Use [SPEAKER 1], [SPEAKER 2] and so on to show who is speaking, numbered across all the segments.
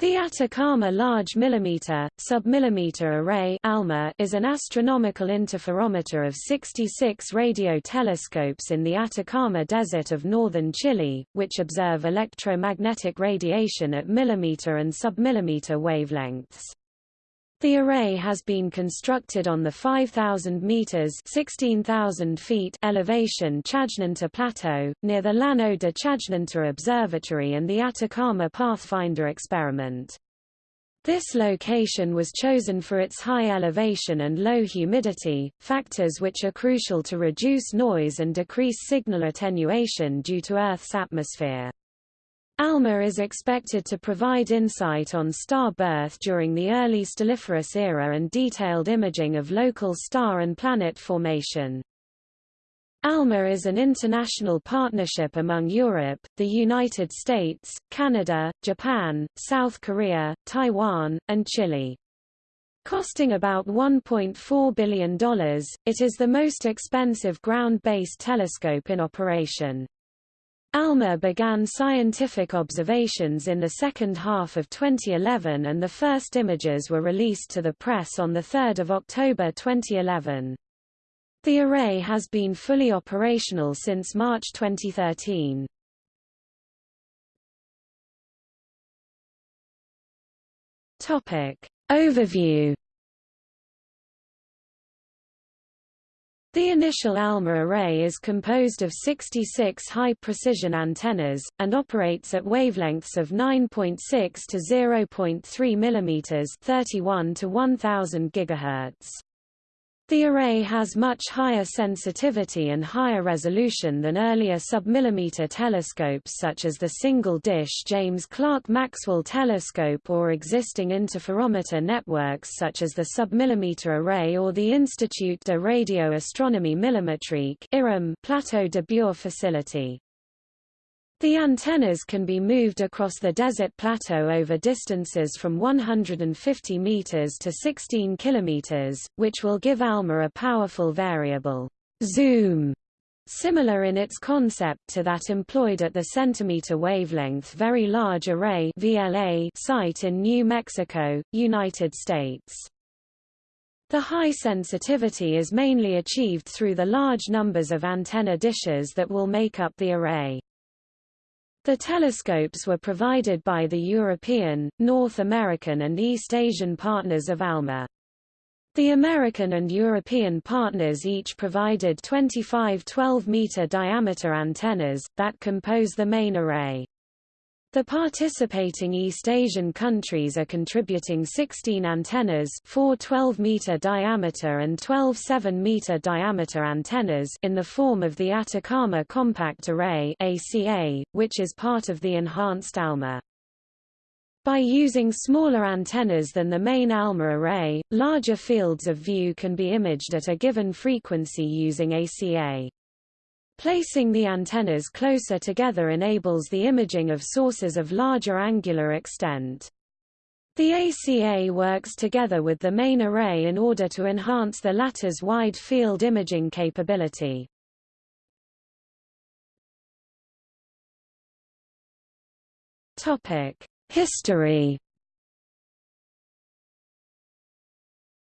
[SPEAKER 1] The Atacama Large Millimeter, Submillimeter Array ALMA is an astronomical interferometer of 66 radio telescopes in the Atacama Desert of northern Chile, which observe electromagnetic radiation at millimeter and submillimeter wavelengths. The array has been constructed on the 5,000 meters (16,000 feet) elevation Chajnantor Plateau, near the Llano de Chajnantor Observatory and the Atacama Pathfinder experiment. This location was chosen for its high elevation and low humidity, factors which are crucial to reduce noise and decrease signal attenuation due to Earth's atmosphere. ALMA is expected to provide insight on star birth during the early stelliferous era and detailed imaging of local star and planet formation. ALMA is an international partnership among Europe, the United States, Canada, Japan, South Korea, Taiwan, and Chile. Costing about $1.4 billion, it is the most expensive ground-based telescope in operation. ALMA began scientific observations in the second half of 2011 and the first images were released to the press on 3 October 2011. The array has been fully operational since March 2013. Topic. Overview The initial ALMA array is composed of 66 high-precision antennas, and operates at wavelengths of 9.6 to 0.3 mm 31 to 1000 GHz. The array has much higher sensitivity and higher resolution than earlier submillimeter telescopes such as the single-dish James Clerk Maxwell telescope or existing interferometer networks such as the submillimeter array or the Institut de Radio Astronomie Millimétrique Plateau de Bure facility. The antennas can be moved across the desert plateau over distances from 150 meters to 16 kilometers, which will give ALMA a powerful variable zoom similar in its concept to that employed at the centimeter wavelength Very Large Array VLA site in New Mexico, United States. The high sensitivity is mainly achieved through the large numbers of antenna dishes that will make up the array. The telescopes were provided by the European, North American and East Asian partners of ALMA. The American and European partners each provided 25 12-meter diameter antennas, that compose the main array. The participating East Asian countries are contributing 16 antennas 4 12-meter diameter and 12 7-meter diameter antennas in the form of the Atacama Compact Array ACA, which is part of the enhanced ALMA. By using smaller antennas than the main ALMA array, larger fields of view can be imaged at a given frequency using ACA. Placing the antennas closer together enables the imaging of sources of larger angular extent. The ACA works together with the main array in order to enhance the latter's wide field imaging capability. History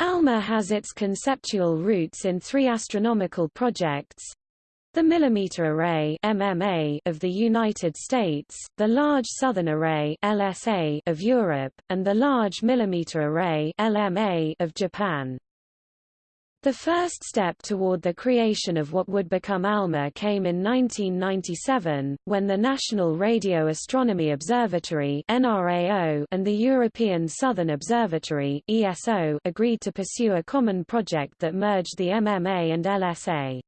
[SPEAKER 1] ALMA has its conceptual roots in three astronomical projects, the Millimeter Array MMA of the United States, the Large Southern Array LSA of Europe, and the Large Millimeter Array LMA of Japan. The first step toward the creation of what would become ALMA came in 1997, when the National Radio Astronomy Observatory NRAO and the European Southern Observatory ESO agreed to pursue a common project that merged the MMA and LSA.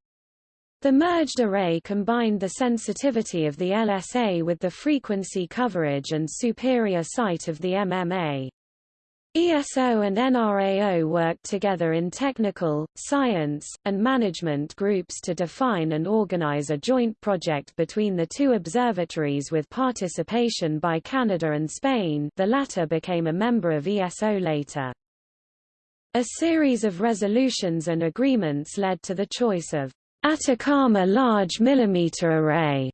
[SPEAKER 1] The merged array combined the sensitivity of the LSA with the frequency coverage and superior sight of the MMA. ESO and NRAO worked together in technical, science, and management groups to define and organize a joint project between the two observatories with participation by Canada and Spain the latter became a member of ESO later. A series of resolutions and agreements led to the choice of Atacama Large Millimeter Array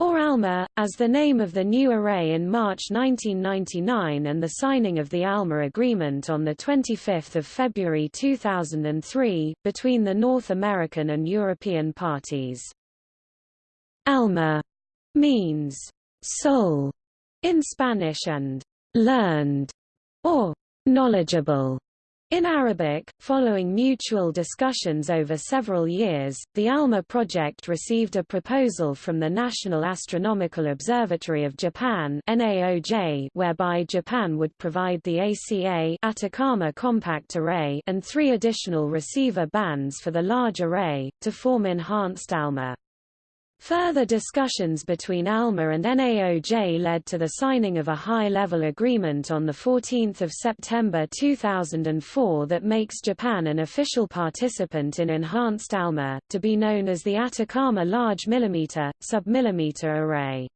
[SPEAKER 1] or ALMA, as the name of the new array in March 1999 and the signing of the ALMA agreement on 25 February 2003, between the North American and European parties. ALMA means soul in Spanish and learned or knowledgeable in Arabic, following mutual discussions over several years, the ALMA project received a proposal from the National Astronomical Observatory of Japan NAOJ, whereby Japan would provide the ACA Atacama Compact Array and three additional receiver bands for the large array, to form enhanced ALMA. Further discussions between ALMA and NAOJ led to the signing of a high-level agreement on 14 September 2004 that makes Japan an official participant in Enhanced ALMA, to be known as the Atacama Large Millimeter, Submillimeter Array.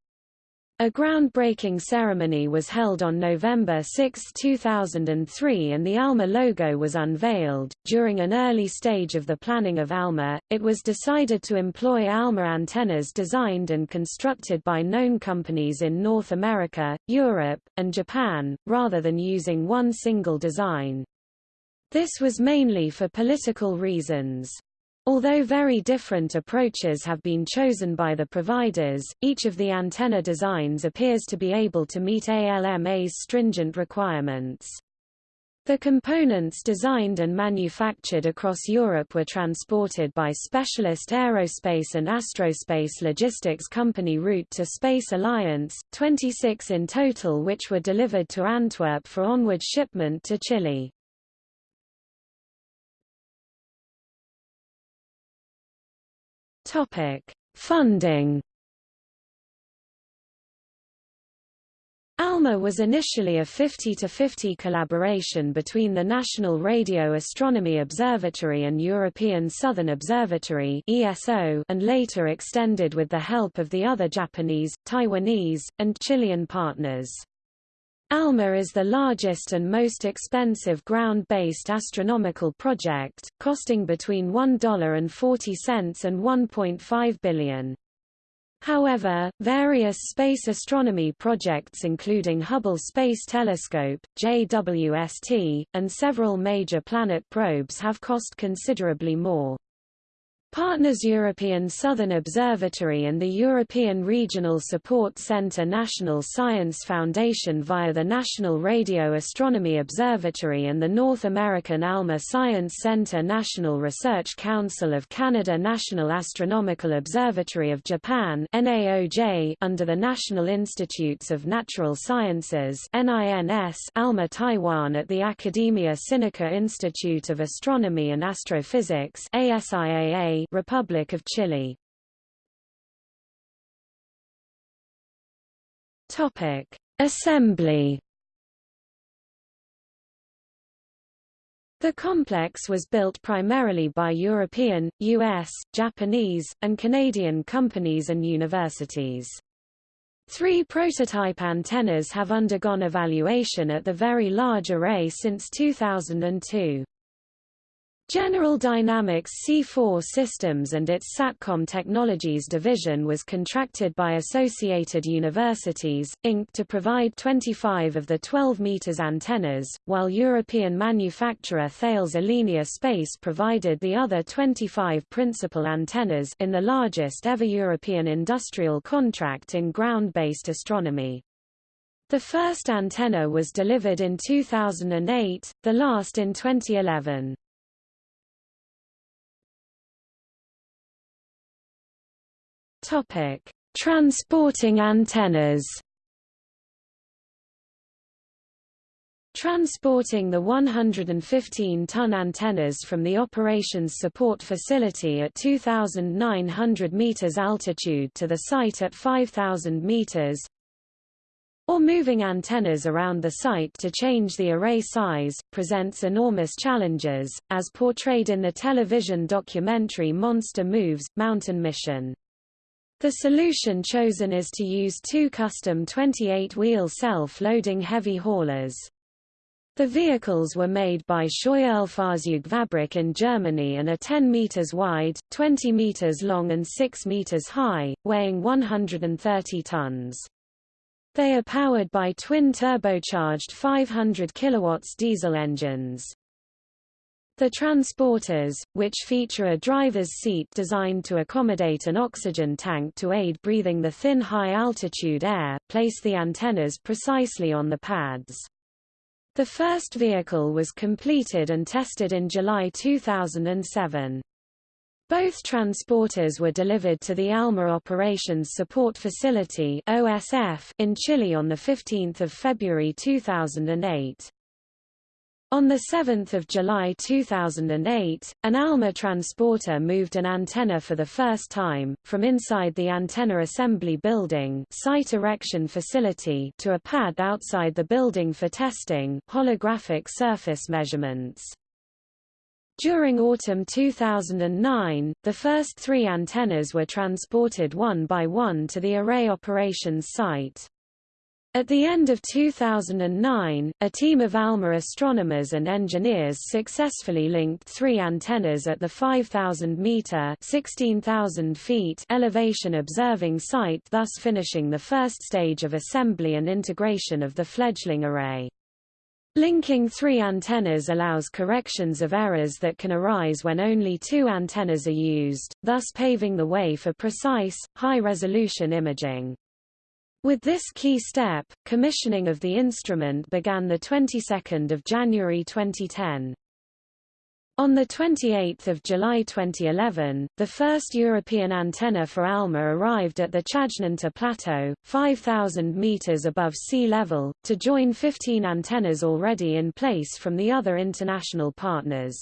[SPEAKER 1] A groundbreaking ceremony was held on November 6, 2003 and the ALMA logo was unveiled. During an early stage of the planning of ALMA, it was decided to employ ALMA antennas designed and constructed by known companies in North America, Europe, and Japan, rather than using one single design. This was mainly for political reasons. Although very different approaches have been chosen by the providers, each of the antenna designs appears to be able to meet ALMA's stringent requirements. The components designed and manufactured across Europe were transported by specialist aerospace and astrospace logistics company Route to Space Alliance, 26 in total which were delivered to Antwerp for onward shipment to Chile. Topic: Funding. ALMA was initially a 50-50 collaboration between the National Radio Astronomy Observatory and European Southern Observatory ESO and later extended with the help of the other Japanese, Taiwanese, and Chilean partners. ALMA is the largest and most expensive ground-based astronomical project, costing between $1.40 and 1.5 billion. However, various space astronomy projects including Hubble Space Telescope, JWST, and several major planet probes have cost considerably more. Partners European Southern Observatory and the European Regional Support Centre National Science Foundation via the National Radio Astronomy Observatory and the North American ALMA Science Centre National Research Council of Canada National Astronomical Observatory of Japan NAOJ under the National Institutes of Natural Sciences NINS ALMA Taiwan at the Academia Sinica Institute of Astronomy and Astrophysics ASIAA Republic of Chile. Topic: Assembly. The complex was built primarily by European, US, Japanese, and Canadian companies and universities. Three prototype antennas have undergone evaluation at the Very Large Array since 2002. General Dynamics C4 Systems and its SATCOM Technologies division was contracted by Associated Universities, Inc. to provide 25 of the 12 meters antennas, while European manufacturer Thales Alenia Space provided the other 25 principal antennas in the largest ever European industrial contract in ground-based astronomy. The first antenna was delivered in 2008, the last in 2011. Topic: Transporting antennas. Transporting the 115-ton antennas from the operations support facility at 2,900 meters altitude to the site at 5,000 meters, or moving antennas around the site to change the array size, presents enormous challenges, as portrayed in the television documentary Monster Moves, Mountain Mission. The solution chosen is to use two custom 28-wheel self-loading heavy haulers. The vehicles were made by Scheuerle Fahrzeugfabrik in Germany and are 10 meters wide, 20 meters long and 6 meters high, weighing 130 tons. They are powered by twin turbocharged 500 kilowatts diesel engines. The transporters, which feature a driver's seat designed to accommodate an oxygen tank to aid breathing the thin high-altitude air, place the antennas precisely on the pads. The first vehicle was completed and tested in July 2007. Both transporters were delivered to the ALMA Operations Support Facility in Chile on 15 February 2008. On 7 July 2008, an ALMA transporter moved an antenna for the first time, from inside the antenna assembly building site erection facility to a pad outside the building for testing holographic surface measurements. During autumn 2009, the first three antennas were transported one by one to the array operations site. At the end of 2009, a team of ALMA astronomers and engineers successfully linked three antennas at the 5,000-meter (16,000 feet) elevation observing site thus finishing the first stage of assembly and integration of the fledgling array. Linking three antennas allows corrections of errors that can arise when only two antennas are used, thus paving the way for precise, high-resolution imaging. With this key step, commissioning of the instrument began the 22nd of January 2010. On 28 July 2011, the first European antenna for ALMA arrived at the Chajnantor Plateau, 5,000 meters above sea level, to join 15 antennas already in place from the other international partners.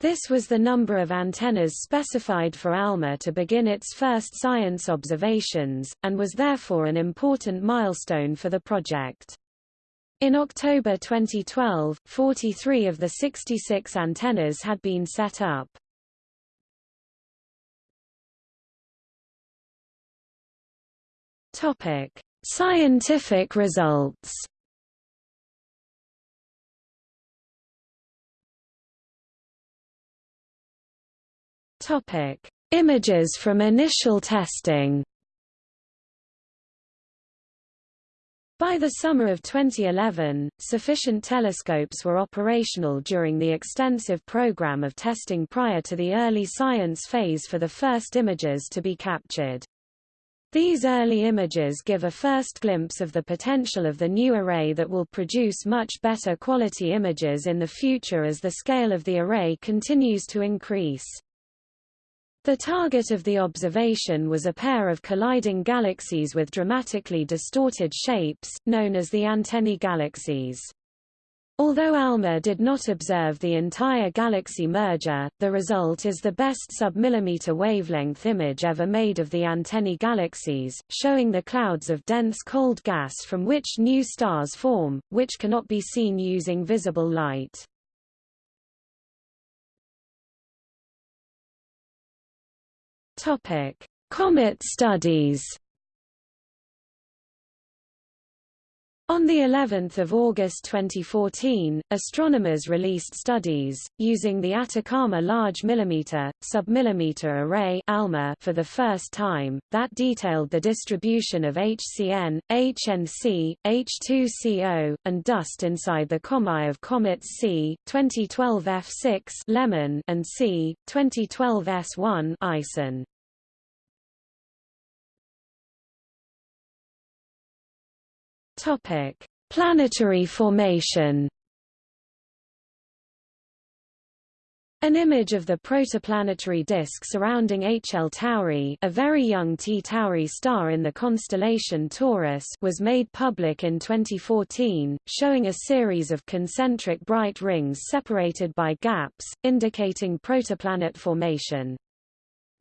[SPEAKER 1] This was the number of antennas specified for ALMA to begin its first science observations, and was therefore an important milestone for the project. In October 2012, 43 of the 66 antennas had been set up. Topic: Scientific results. Topic: Images from initial testing. By the summer of 2011, sufficient telescopes were operational during the extensive program of testing prior to the early science phase for the first images to be captured. These early images give a first glimpse of the potential of the new array that will produce much better quality images in the future as the scale of the array continues to increase. The target of the observation was a pair of colliding galaxies with dramatically distorted shapes, known as the antennae galaxies. Although ALMA did not observe the entire galaxy merger, the result is the best sub-millimeter wavelength image ever made of the antennae galaxies, showing the clouds of dense cold gas from which new stars form, which cannot be seen using visible light. Topic: Comet studies. On the 11th of August 2014, astronomers released studies using the Atacama Large Millimeter Submillimeter Array (ALMA) for the first time that detailed the distribution of HCN, HNC, H2CO, and dust inside the comae of comets C 2012 F6 Lemmon and C 2012 S1 Ison. Topic: Planetary formation. An image of the protoplanetary disk surrounding HL Tauri, a very young T Tauri star in the constellation Taurus, was made public in 2014, showing a series of concentric bright rings separated by gaps, indicating protoplanet formation.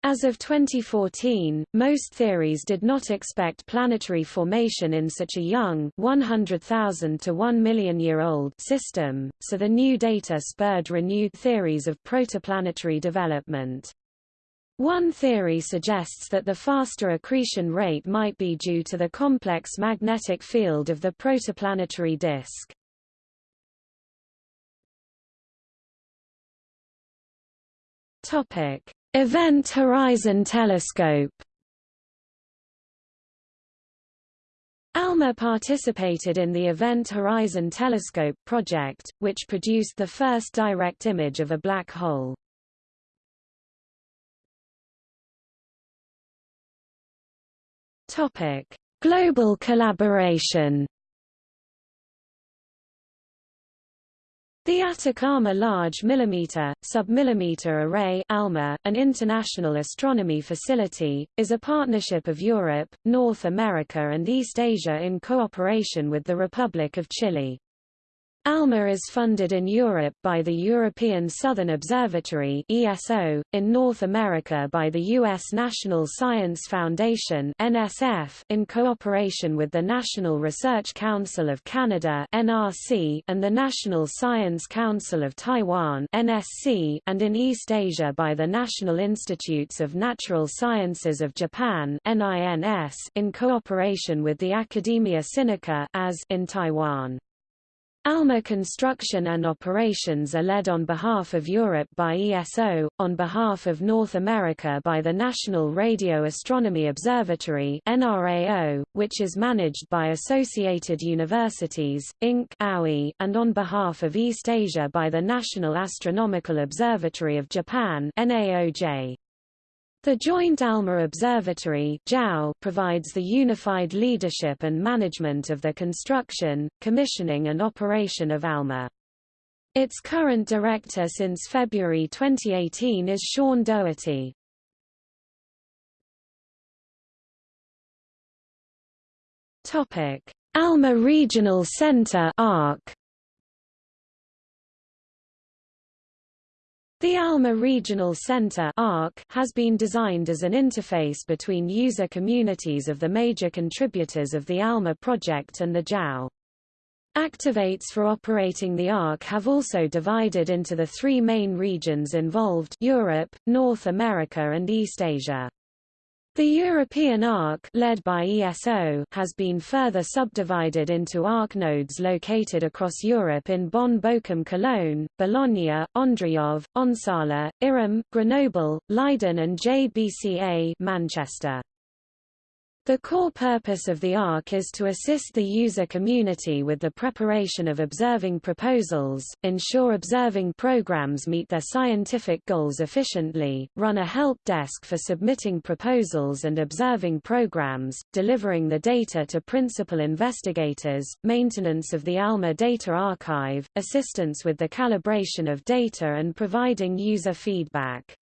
[SPEAKER 1] As of 2014, most theories did not expect planetary formation in such a young 100,000 to 1 million year old system, so the new data spurred renewed theories of protoplanetary development. One theory suggests that the faster accretion rate might be due to the complex magnetic field of the protoplanetary disk. Topic: Event Horizon Telescope. ALMA participated in the Event Horizon Telescope project, which produced the first direct image of a black hole. Topic: Global collaboration. The Atacama Large Millimeter, Submillimeter Array ALMA, an international astronomy facility, is a partnership of Europe, North America and East Asia in cooperation with the Republic of Chile. ALMA is funded in Europe by the European Southern Observatory ESO, in North America by the U.S. National Science Foundation NSF, in cooperation with the National Research Council of Canada NRC, and the National Science Council of Taiwan NSC, and in East Asia by the National Institutes of Natural Sciences of Japan NINS, in cooperation with the Academia Sinica as in Taiwan. ALMA construction and operations are led on behalf of Europe by ESO, on behalf of North America by the National Radio Astronomy Observatory NRAO, which is managed by Associated Universities, Inc. and on behalf of East Asia by the National Astronomical Observatory of Japan NAOJ. The Joint ALMA Observatory provides the unified leadership and management of the construction, commissioning and operation of ALMA. Its current director since February 2018 is Sean Dougherty. ALMA Regional Center ARC The ALMA Regional Center has been designed as an interface between user communities of the major contributors of the ALMA project and the JAO. Activates for operating the ARC have also divided into the three main regions involved Europe, North America and East Asia. The European ARC led by ESO has been further subdivided into ARC nodes located across Europe in Bonn Bochum Cologne, Bologna, Ondřejov, Onsala, IRAM, Grenoble, Leiden and JBCA Manchester. The core purpose of the ARC is to assist the user community with the preparation of observing proposals, ensure observing programs meet their scientific goals efficiently, run a help desk for submitting proposals and observing programs, delivering the data to principal investigators, maintenance of the ALMA data archive, assistance with the calibration of data and providing user feedback.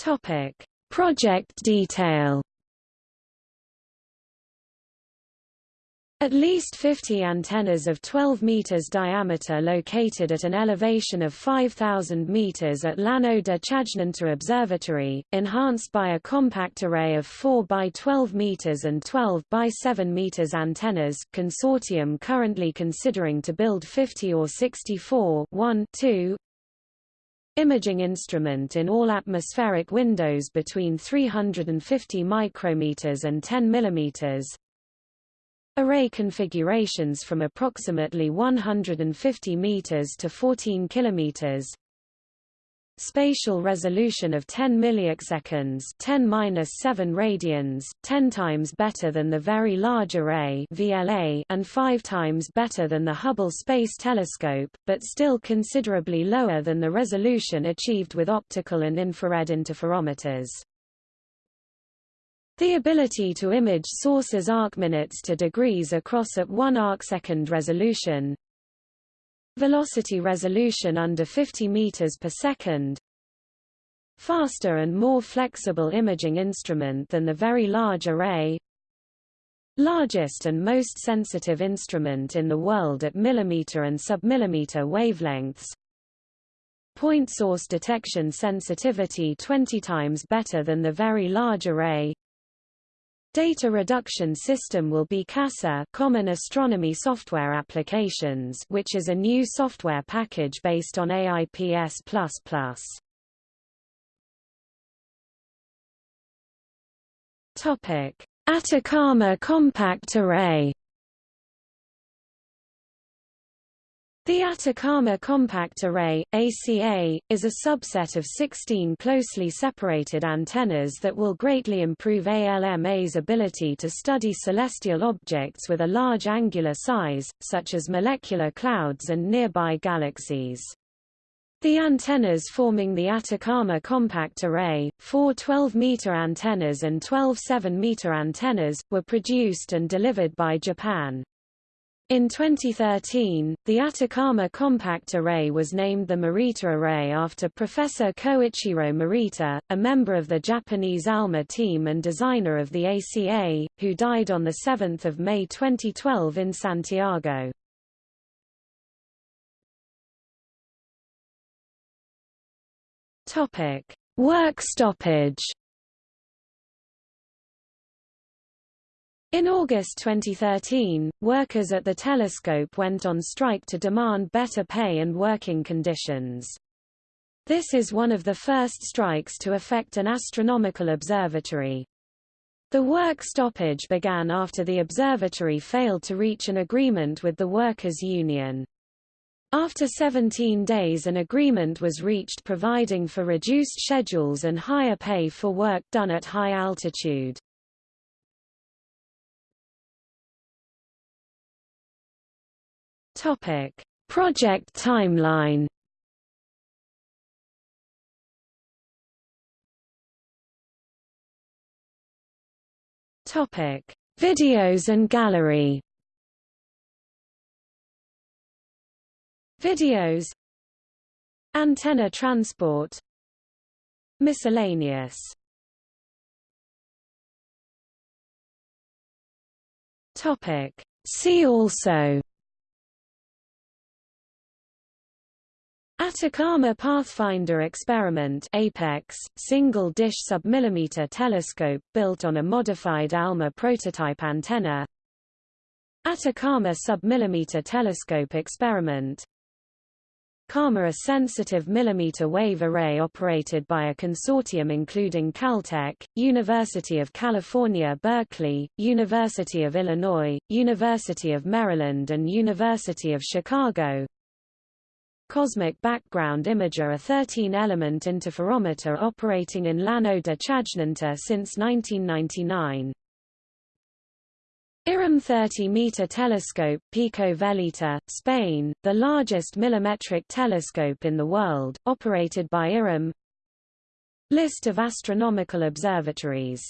[SPEAKER 1] Topic: Project detail. At least 50 antennas of 12 meters diameter located at an elevation of 5,000 meters at Llano de Chajnantor Observatory, enhanced by a compact array of 4 by 12 meters and 12 by 7 meters antennas. Consortium currently considering to build 50 or 64 1 2 imaging instrument in all atmospheric windows between 350 micrometers and 10 millimeters. Array configurations from approximately 150 meters to 14 kilometers. Spatial resolution of 10 milliseconds 10-7 radians, 10 times better than the Very Large Array VLA and 5 times better than the Hubble Space Telescope, but still considerably lower than the resolution achieved with optical and infrared interferometers. The ability to image sources arc minutes to degrees across at 1 arcsecond resolution, Velocity resolution under 50 meters per second. Faster and more flexible imaging instrument than the Very Large Array. Largest and most sensitive instrument in the world at millimeter and submillimeter wavelengths. Point source detection sensitivity 20 times better than the Very Large Array. Data reduction system will be CASA Common Astronomy Software Applications which is a new software package based on AIPS++. Topic: Atacama Compact Array The Atacama Compact Array, ACA, is a subset of 16 closely separated antennas that will greatly improve ALMA's ability to study celestial objects with a large angular size, such as molecular clouds and nearby galaxies. The antennas forming the Atacama Compact Array, four 12-meter antennas and 12 7-meter antennas, were produced and delivered by Japan. In 2013, the Atacama Compact Array was named the Morita Array after Professor Koichiro Morita, a member of the Japanese ALMA team and designer of the ACA, who died on 7 May 2012 in Santiago. Work stoppage In August 2013, workers at the telescope went on strike to demand better pay and working conditions. This is one of the first strikes to affect an astronomical observatory. The work stoppage began after the observatory failed to reach an agreement with the workers' union. After 17 days an agreement was reached providing for reduced schedules and higher pay for work done at high altitude. Topic: Project timeline. Topic: Videos and gallery. Videos. Antenna transport. Miscellaneous. Topic. See also Atacama Pathfinder Experiment Apex, single-dish submillimeter telescope built on a modified ALMA prototype antenna. Atacama submillimeter telescope experiment. CARMA a sensitive millimeter wave array operated by a consortium including Caltech, University of California Berkeley, University of Illinois, University of Maryland and University of Chicago Cosmic Background Imager a 13-element interferometer operating in Llano de Chajnantor since 1999. IRAM 30-meter telescope Pico Veleta, Spain, the largest millimetric telescope in the world, operated by IRAM List of astronomical observatories